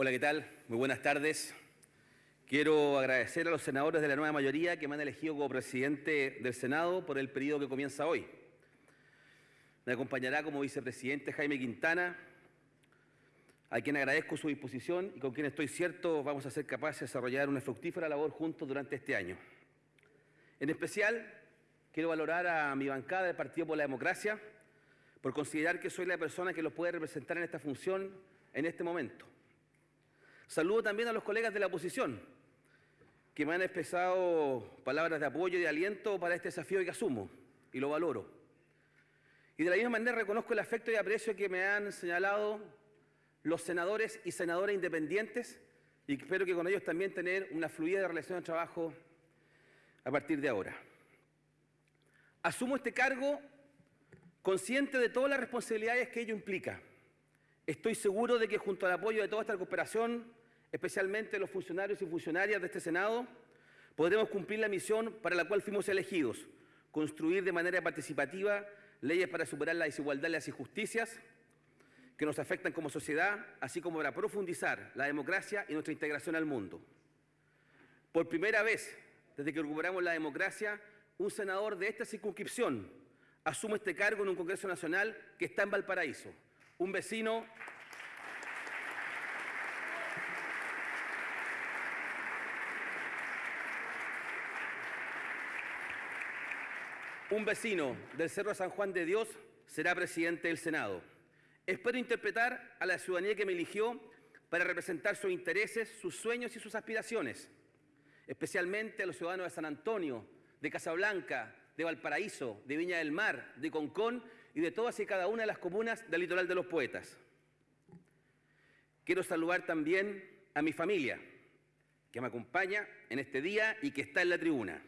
Hola, ¿qué tal? Muy buenas tardes. Quiero agradecer a los senadores de la nueva mayoría que me han elegido como presidente del Senado por el periodo que comienza hoy. Me acompañará como vicepresidente Jaime Quintana, a quien agradezco su disposición y con quien estoy cierto vamos a ser capaces de desarrollar una fructífera labor juntos durante este año. En especial, quiero valorar a mi bancada del Partido por la Democracia por considerar que soy la persona que los puede representar en esta función en este momento. Saludo también a los colegas de la oposición, que me han expresado palabras de apoyo y de aliento para este desafío que asumo, y lo valoro. Y de la misma manera reconozco el afecto y aprecio que me han señalado los senadores y senadoras independientes, y espero que con ellos también tener una fluida relación de trabajo a partir de ahora. Asumo este cargo consciente de todas las responsabilidades que ello implica. Estoy seguro de que junto al apoyo de toda esta cooperación, especialmente los funcionarios y funcionarias de este Senado, podremos cumplir la misión para la cual fuimos elegidos, construir de manera participativa leyes para superar la desigualdad y las injusticias que nos afectan como sociedad, así como para profundizar la democracia y nuestra integración al mundo. Por primera vez, desde que recuperamos la democracia, un senador de esta circunscripción asume este cargo en un Congreso Nacional que está en Valparaíso, un vecino Un vecino del Cerro San Juan de Dios será presidente del Senado. Espero interpretar a la ciudadanía que me eligió para representar sus intereses, sus sueños y sus aspiraciones, especialmente a los ciudadanos de San Antonio, de Casablanca, de Valparaíso, de Viña del Mar, de Concón y de todas y cada una de las comunas del litoral de los poetas. Quiero saludar también a mi familia, que me acompaña en este día y que está en la tribuna.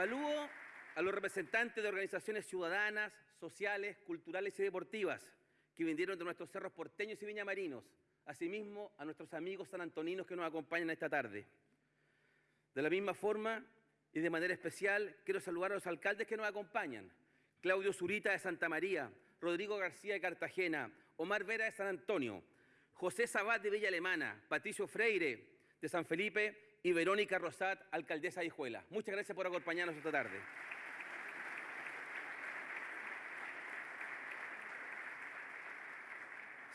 Saludo a los representantes de organizaciones ciudadanas, sociales, culturales y deportivas que vinieron de nuestros cerros porteños y viñamarinos, asimismo a nuestros amigos sanantoninos que nos acompañan esta tarde. De la misma forma y de manera especial, quiero saludar a los alcaldes que nos acompañan, Claudio Zurita de Santa María, Rodrigo García de Cartagena, Omar Vera de San Antonio, José Sabat de Villa Alemana, Patricio Freire de San Felipe y Verónica Rosat, alcaldesa de Hijuela. Muchas gracias por acompañarnos esta tarde.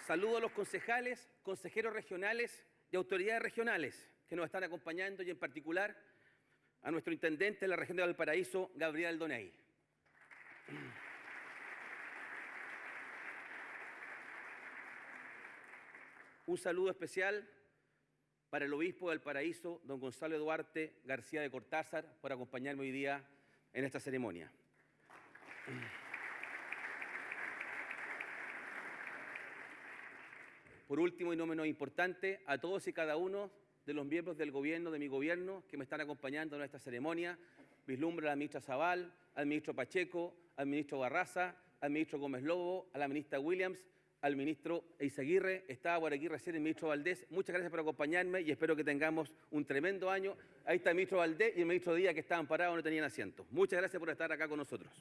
Saludo a los concejales, consejeros regionales y autoridades regionales que nos están acompañando y en particular a nuestro intendente de la región de Valparaíso, Gabriel Doney. Un saludo especial para el obispo del Paraíso, don Gonzalo Duarte García de Cortázar, por acompañarme hoy día en esta ceremonia. Por último y no menos importante, a todos y cada uno de los miembros del gobierno, de mi gobierno, que me están acompañando en esta ceremonia, vislumbra a la ministra Zaval, al ministro Pacheco, al ministro Barraza, al ministro Gómez Lobo, a la ministra Williams, al ministro Eizaguirre, estaba por aquí recién el ministro Valdés. Muchas gracias por acompañarme y espero que tengamos un tremendo año. Ahí está el ministro Valdés y el ministro Díaz que estaban parados, no tenían asiento. Muchas gracias por estar acá con nosotros.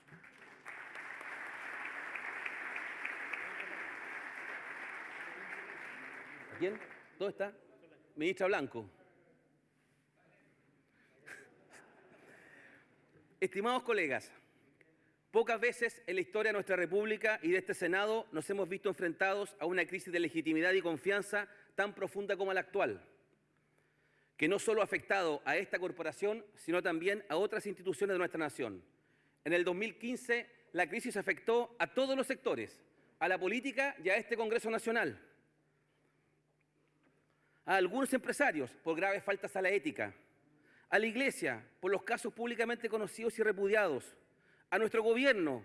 quién? ¿Dónde está? Ministra Blanco. Estimados colegas, Pocas veces en la historia de nuestra República y de este Senado nos hemos visto enfrentados a una crisis de legitimidad y confianza tan profunda como la actual, que no solo ha afectado a esta corporación, sino también a otras instituciones de nuestra nación. En el 2015, la crisis afectó a todos los sectores, a la política y a este Congreso Nacional, a algunos empresarios por graves faltas a la ética, a la Iglesia por los casos públicamente conocidos y repudiados, a nuestro gobierno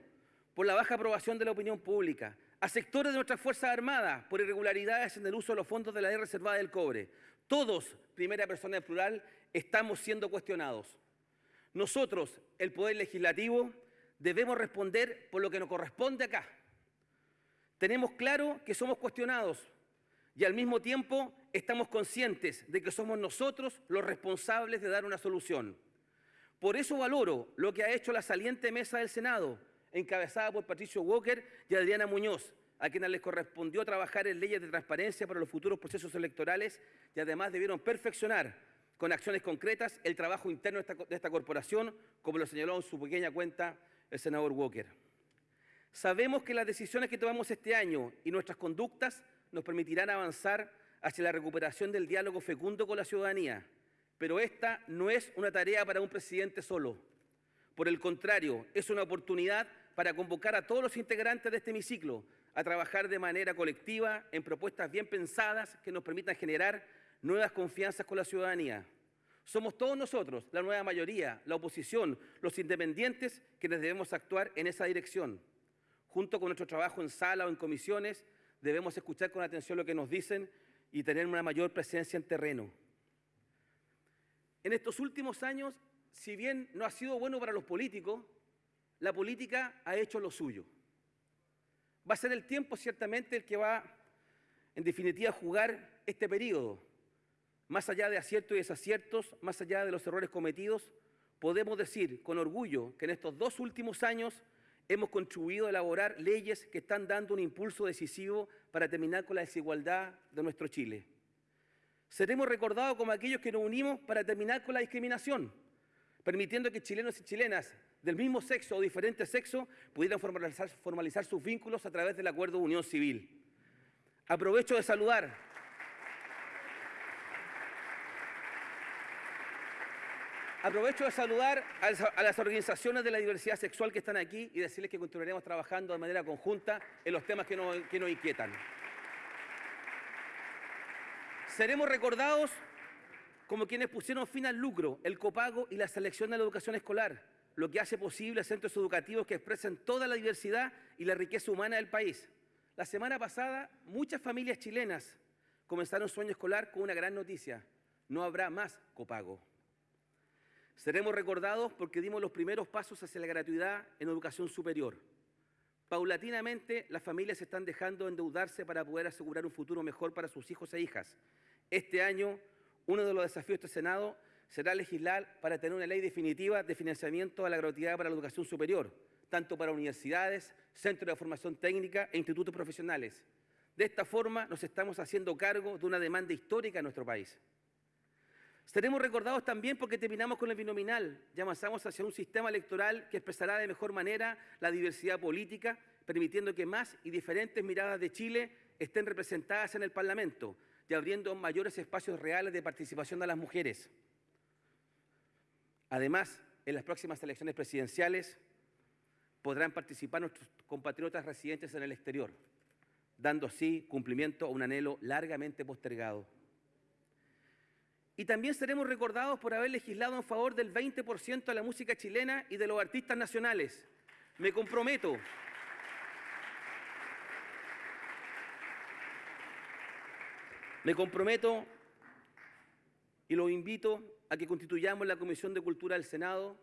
por la baja aprobación de la opinión pública, a sectores de nuestras Fuerzas Armadas por irregularidades en el uso de los fondos de la ley reservada del cobre. Todos, primera persona en plural, estamos siendo cuestionados. Nosotros, el Poder Legislativo, debemos responder por lo que nos corresponde acá. Tenemos claro que somos cuestionados y al mismo tiempo estamos conscientes de que somos nosotros los responsables de dar una solución. Por eso valoro lo que ha hecho la saliente mesa del Senado, encabezada por Patricio Walker y Adriana Muñoz, a quienes les correspondió trabajar en leyes de transparencia para los futuros procesos electorales y además debieron perfeccionar con acciones concretas el trabajo interno de esta, de esta corporación, como lo señaló en su pequeña cuenta el senador Walker. Sabemos que las decisiones que tomamos este año y nuestras conductas nos permitirán avanzar hacia la recuperación del diálogo fecundo con la ciudadanía, pero esta no es una tarea para un presidente solo. Por el contrario, es una oportunidad para convocar a todos los integrantes de este hemiciclo a trabajar de manera colectiva en propuestas bien pensadas que nos permitan generar nuevas confianzas con la ciudadanía. Somos todos nosotros, la nueva mayoría, la oposición, los independientes, quienes debemos actuar en esa dirección. Junto con nuestro trabajo en sala o en comisiones, debemos escuchar con atención lo que nos dicen y tener una mayor presencia en terreno. En estos últimos años, si bien no ha sido bueno para los políticos, la política ha hecho lo suyo. Va a ser el tiempo ciertamente el que va, en definitiva, a jugar este periodo. Más allá de aciertos y desaciertos, más allá de los errores cometidos, podemos decir con orgullo que en estos dos últimos años hemos contribuido a elaborar leyes que están dando un impulso decisivo para terminar con la desigualdad de nuestro Chile. Seremos recordados como aquellos que nos unimos para terminar con la discriminación, permitiendo que chilenos y chilenas del mismo sexo o diferente sexo pudieran formalizar, formalizar sus vínculos a través del acuerdo de unión civil. Aprovecho de saludar Aprovecho de saludar a las organizaciones de la diversidad sexual que están aquí y decirles que continuaremos trabajando de manera conjunta en los temas que nos, que nos inquietan. Seremos recordados como quienes pusieron fin al lucro, el copago y la selección de la educación escolar, lo que hace posible centros educativos que expresen toda la diversidad y la riqueza humana del país. La semana pasada, muchas familias chilenas comenzaron su año escolar con una gran noticia. No habrá más copago. Seremos recordados porque dimos los primeros pasos hacia la gratuidad en educación superior. Paulatinamente, las familias están dejando de endeudarse para poder asegurar un futuro mejor para sus hijos e hijas. Este año, uno de los desafíos de este Senado será legislar para tener una ley definitiva de financiamiento a la gratuidad para la educación superior, tanto para universidades, centros de formación técnica e institutos profesionales. De esta forma, nos estamos haciendo cargo de una demanda histórica en nuestro país. Seremos recordados también porque terminamos con el binominal y avanzamos hacia un sistema electoral que expresará de mejor manera la diversidad política, permitiendo que más y diferentes miradas de Chile estén representadas en el Parlamento y abriendo mayores espacios reales de participación a las mujeres. Además, en las próximas elecciones presidenciales podrán participar nuestros compatriotas residentes en el exterior, dando así cumplimiento a un anhelo largamente postergado. Y también seremos recordados por haber legislado en favor del 20% de la música chilena y de los artistas nacionales. Me comprometo. Me comprometo y los invito a que constituyamos la Comisión de Cultura del Senado,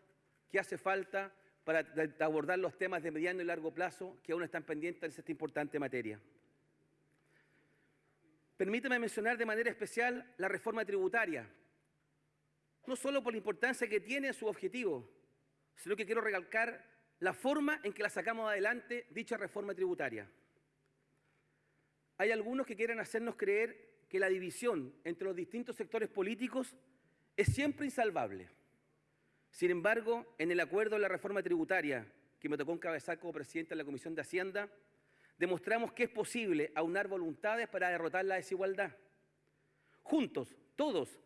que hace falta para abordar los temas de mediano y largo plazo que aún están pendientes de esta importante materia. Permítame mencionar de manera especial la reforma tributaria, no solo por la importancia que tiene su objetivo, sino que quiero recalcar la forma en que la sacamos adelante dicha reforma tributaria. Hay algunos que quieren hacernos creer que la división entre los distintos sectores políticos es siempre insalvable. Sin embargo, en el acuerdo de la reforma tributaria que me tocó encabezar como presidente de la Comisión de Hacienda, demostramos que es posible aunar voluntades para derrotar la desigualdad. Juntos, todos,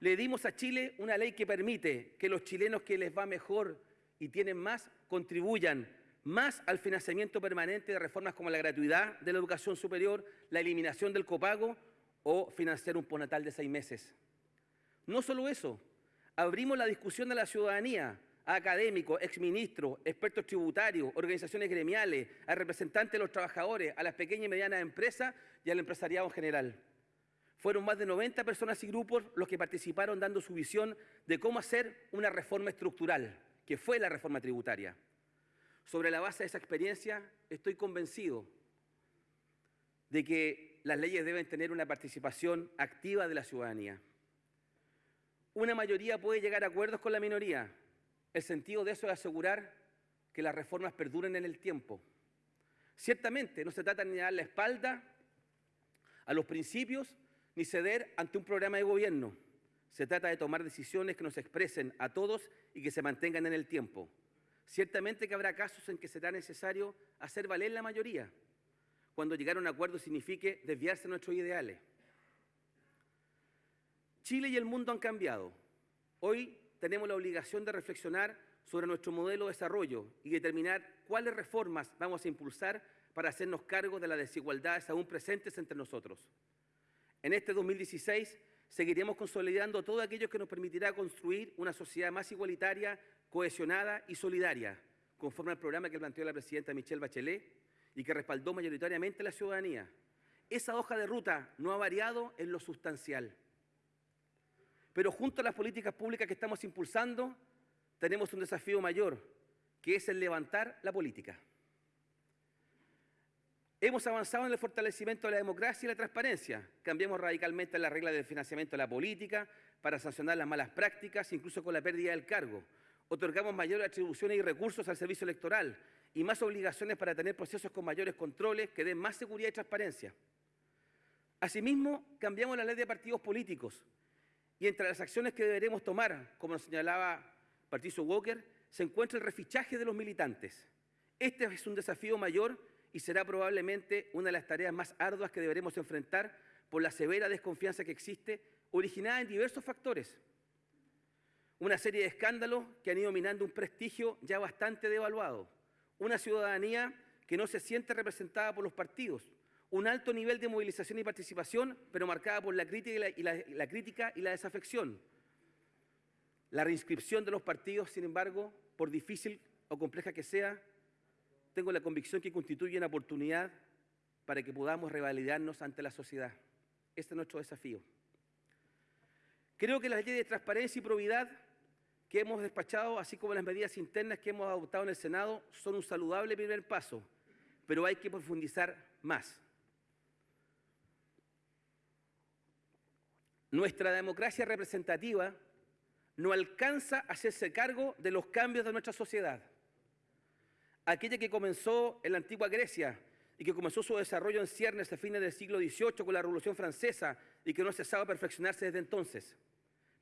le dimos a Chile una ley que permite que los chilenos que les va mejor y tienen más contribuyan más al financiamiento permanente de reformas como la gratuidad de la educación superior, la eliminación del copago o financiar un ponatal de seis meses. No solo eso, abrimos la discusión de la ciudadanía a académicos, exministros, expertos tributarios, organizaciones gremiales, a representantes de los trabajadores, a las pequeñas y medianas empresas y al empresariado en general. Fueron más de 90 personas y grupos los que participaron dando su visión de cómo hacer una reforma estructural, que fue la reforma tributaria. Sobre la base de esa experiencia, estoy convencido de que las leyes deben tener una participación activa de la ciudadanía. Una mayoría puede llegar a acuerdos con la minoría, El sentido de eso es asegurar que las reformas perduren en el tiempo. Ciertamente no se trata ni de dar la espalda a los principios ni ceder ante un programa de gobierno. Se trata de tomar decisiones que nos expresen a todos y que se mantengan en el tiempo. Ciertamente que habrá casos en que será necesario hacer valer la mayoría, cuando llegar a un acuerdo signifique desviarse de nuestros ideales. Chile y el mundo han cambiado. Hoy tenemos la obligación de reflexionar sobre nuestro modelo de desarrollo y determinar cuáles reformas vamos a impulsar para hacernos cargo de las desigualdades aún presentes entre nosotros. En este 2016 seguiremos consolidando todo aquello que nos permitirá construir una sociedad más igualitaria, cohesionada y solidaria, conforme al programa que planteó la presidenta Michelle Bachelet y que respaldó mayoritariamente la ciudadanía. Esa hoja de ruta no ha variado en lo sustancial. Pero junto a las políticas públicas que estamos impulsando, tenemos un desafío mayor, que es el levantar la política. Hemos avanzado en el fortalecimiento de la democracia y la transparencia. Cambiamos radicalmente las reglas del financiamiento de la política para sancionar las malas prácticas, incluso con la pérdida del cargo. Otorgamos mayores atribuciones y recursos al servicio electoral y más obligaciones para tener procesos con mayores controles que den más seguridad y transparencia. Asimismo, cambiamos la ley de partidos políticos y entre las acciones que deberemos tomar, como nos señalaba Patricio Walker, se encuentra el refichaje de los militantes. Este es un desafío mayor y será probablemente una de las tareas más arduas que deberemos enfrentar por la severa desconfianza que existe, originada en diversos factores. Una serie de escándalos que han ido minando un prestigio ya bastante devaluado. Una ciudadanía que no se siente representada por los partidos. Un alto nivel de movilización y participación, pero marcada por la crítica y la, crítica y la desafección. La reinscripción de los partidos, sin embargo, por difícil o compleja que sea, tengo la convicción que constituye una oportunidad para que podamos revalidarnos ante la sociedad. Este es nuestro desafío. Creo que las leyes de transparencia y probidad que hemos despachado, así como las medidas internas que hemos adoptado en el Senado, son un saludable primer paso, pero hay que profundizar más. Nuestra democracia representativa no alcanza a hacerse cargo de los cambios de nuestra sociedad. Aquella que comenzó en la antigua Grecia y que comenzó su desarrollo en ciernes a fines del siglo XVIII con la Revolución Francesa y que no ha cesado de perfeccionarse desde entonces.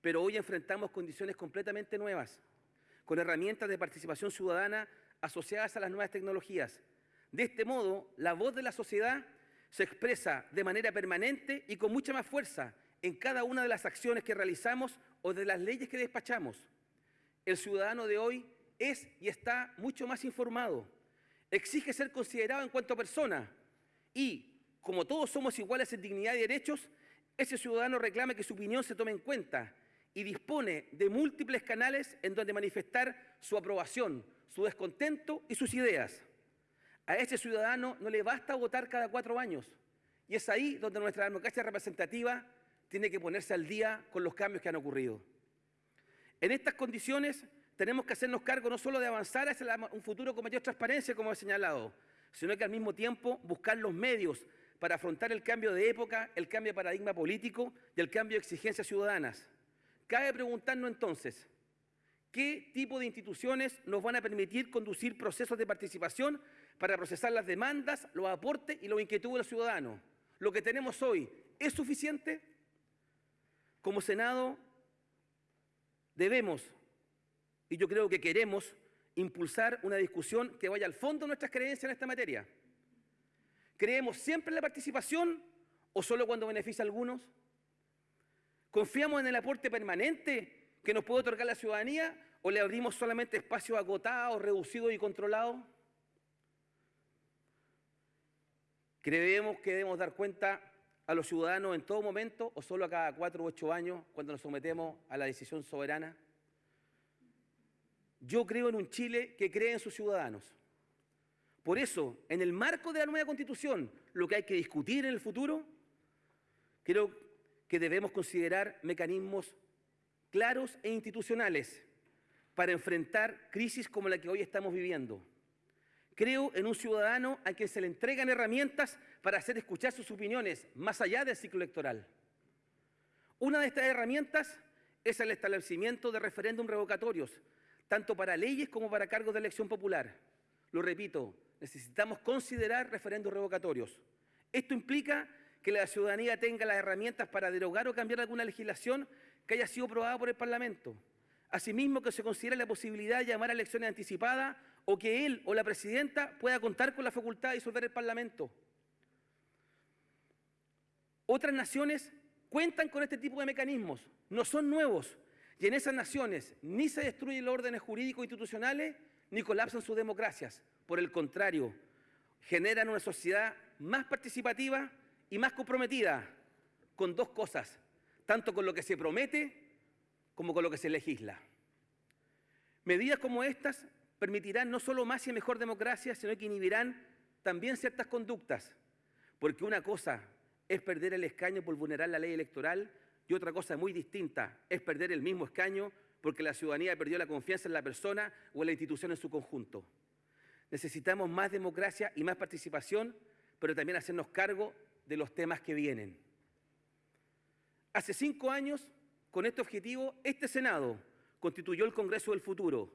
Pero hoy enfrentamos condiciones completamente nuevas, con herramientas de participación ciudadana asociadas a las nuevas tecnologías. De este modo, la voz de la sociedad se expresa de manera permanente y con mucha más fuerza en cada una de las acciones que realizamos o de las leyes que despachamos. El ciudadano de hoy es y está mucho más informado. Exige ser considerado en cuanto a persona. Y, como todos somos iguales en dignidad y derechos, ese ciudadano reclama que su opinión se tome en cuenta y dispone de múltiples canales en donde manifestar su aprobación, su descontento y sus ideas. A ese ciudadano no le basta votar cada cuatro años. Y es ahí donde nuestra democracia representativa tiene que ponerse al día con los cambios que han ocurrido. En estas condiciones tenemos que hacernos cargo no solo de avanzar hacia un futuro con mayor transparencia, como he señalado, sino que al mismo tiempo buscar los medios para afrontar el cambio de época, el cambio de paradigma político y el cambio de exigencias ciudadanas. Cabe preguntarnos entonces, ¿qué tipo de instituciones nos van a permitir conducir procesos de participación para procesar las demandas, los aportes y los inquietudes de los ciudadanos? ¿Lo que tenemos hoy es suficiente? Como Senado debemos, y yo creo que queremos, impulsar una discusión que vaya al fondo de nuestras creencias en esta materia. ¿Creemos siempre en la participación o solo cuando beneficia a algunos? ¿Confiamos en el aporte permanente que nos puede otorgar la ciudadanía o le abrimos solamente espacios agotados, reducidos y controlados? Creemos que debemos dar cuenta a los ciudadanos en todo momento o solo a cada cuatro u ocho años cuando nos sometemos a la decisión soberana? Yo creo en un Chile que cree en sus ciudadanos. Por eso, en el marco de la nueva constitución, lo que hay que discutir en el futuro, creo que debemos considerar mecanismos claros e institucionales para enfrentar crisis como la que hoy estamos viviendo. Creo en un ciudadano a quien se le entregan herramientas para hacer escuchar sus opiniones más allá del ciclo electoral. Una de estas herramientas es el establecimiento de referéndum revocatorios, tanto para leyes como para cargos de elección popular. Lo repito, necesitamos considerar referendos revocatorios. Esto implica que la ciudadanía tenga las herramientas para derogar o cambiar alguna legislación que haya sido aprobada por el Parlamento. Asimismo, que se considere la posibilidad de llamar a elecciones anticipadas o que él o la presidenta pueda contar con la facultad de disolver el Parlamento. Otras naciones cuentan con este tipo de mecanismos, no son nuevos, y en esas naciones ni se destruyen los órdenes jurídicos institucionales ni colapsan sus democracias. Por el contrario, generan una sociedad más participativa y más comprometida con dos cosas, tanto con lo que se promete como con lo que se legisla. Medidas como estas permitirán no solo más y mejor democracia, sino que inhibirán también ciertas conductas, porque una cosa es perder el escaño por vulnerar la ley electoral y otra cosa muy distinta es perder el mismo escaño porque la ciudadanía perdió la confianza en la persona o en la institución en su conjunto. Necesitamos más democracia y más participación, pero también hacernos cargo de los temas que vienen. Hace cinco años, con este objetivo, este Senado constituyó el Congreso del Futuro,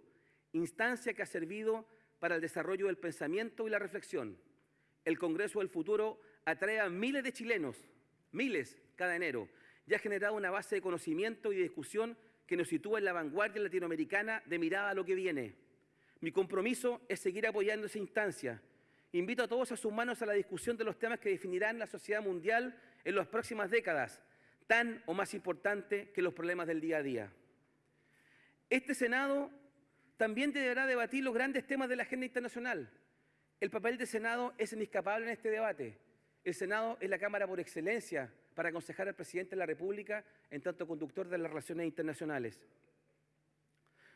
instancia que ha servido para el desarrollo del pensamiento y la reflexión. El Congreso del Futuro atrae a miles de chilenos, miles cada enero, y ha generado una base de conocimiento y de discusión que nos sitúa en la vanguardia latinoamericana de mirada a lo que viene. Mi compromiso es seguir apoyando esa instancia. Invito a todos a sumarnos a la discusión de los temas que definirán la sociedad mundial en las próximas décadas, tan o más importante que los problemas del día a día. Este Senado también deberá debatir los grandes temas de la agenda internacional. El papel del Senado es inescapable en este debate. El Senado es la Cámara por excelencia para aconsejar al presidente de la República en tanto conductor de las relaciones internacionales.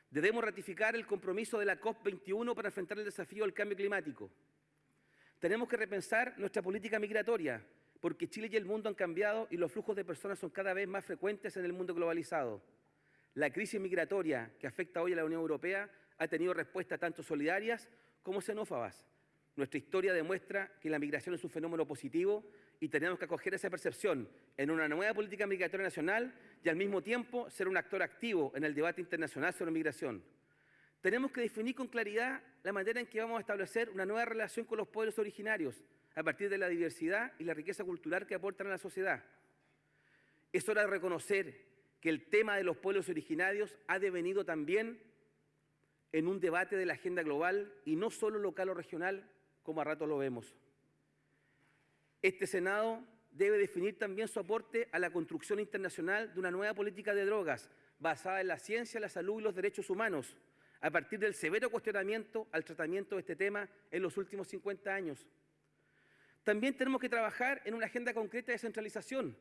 Debemos ratificar el compromiso de la COP21 para enfrentar el desafío del cambio climático. Tenemos que repensar nuestra política migratoria, porque Chile y el mundo han cambiado y los flujos de personas son cada vez más frecuentes en el mundo globalizado. La crisis migratoria que afecta hoy a la Unión Europea ha tenido respuestas tanto solidarias como xenófobas. Nuestra historia demuestra que la migración es un fenómeno positivo y tenemos que acoger esa percepción en una nueva política migratoria nacional y al mismo tiempo ser un actor activo en el debate internacional sobre migración. Tenemos que definir con claridad la manera en que vamos a establecer una nueva relación con los pueblos originarios a partir de la diversidad y la riqueza cultural que aportan a la sociedad. Es hora de reconocer que el tema de los pueblos originarios ha devenido también en un debate de la agenda global y no solo local o regional, como a rato lo vemos. Este Senado debe definir también su aporte a la construcción internacional de una nueva política de drogas basada en la ciencia, la salud y los derechos humanos, a partir del severo cuestionamiento al tratamiento de este tema en los últimos 50 años. También tenemos que trabajar en una agenda concreta de descentralización,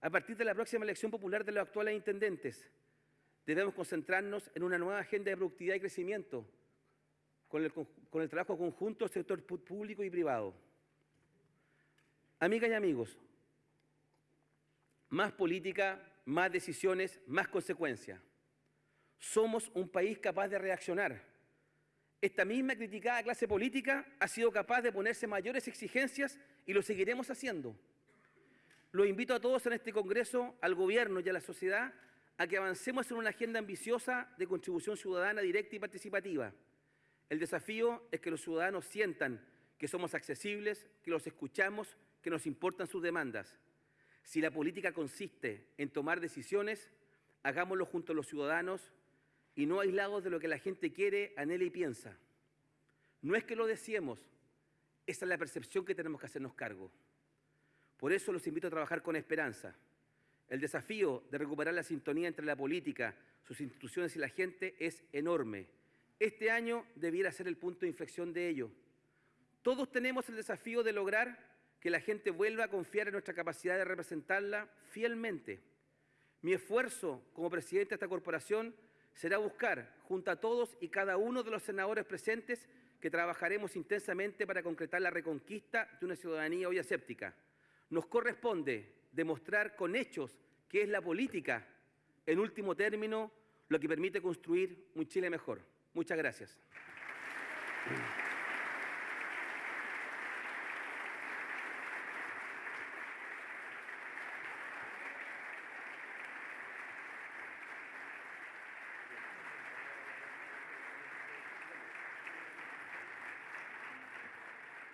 a partir de la próxima elección popular de los actuales intendentes. Debemos concentrarnos en una nueva agenda de productividad y crecimiento, con el, trabajo conjunto del sector público y privado. Amigas y amigos, más política, más decisiones, más consecuencias. Somos un país capaz de reaccionar. Esta misma criticada clase política ha sido capaz de ponerse mayores exigencias y lo seguiremos haciendo. Lo invito a todos en este Congreso, al Gobierno y a la sociedad, a que avancemos en una agenda ambiciosa de contribución ciudadana directa y participativa. El desafío es que los ciudadanos sientan que somos accesibles, que los escuchamos que nos importan sus demandas. Si la política consiste en tomar decisiones, hagámoslo junto a los ciudadanos y no aislados de lo que la gente quiere, anhela y piensa. No es que lo deseemos, esa es la percepción que tenemos que hacernos cargo. Por eso los invito a trabajar con esperanza. El desafío de recuperar la sintonía entre la política, sus instituciones y la gente es enorme. Este año debiera ser el punto de inflexión de ello. Todos tenemos el desafío de lograr que la gente vuelva a confiar en nuestra capacidad de representarla fielmente. Mi esfuerzo como presidente de esta corporación será buscar, junto a todos y cada uno de los senadores presentes, que trabajaremos intensamente para concretar la reconquista de una ciudadanía hoy aséptica. Nos corresponde demostrar con hechos que es la política, en último término, lo que permite construir un Chile mejor. Muchas gracias.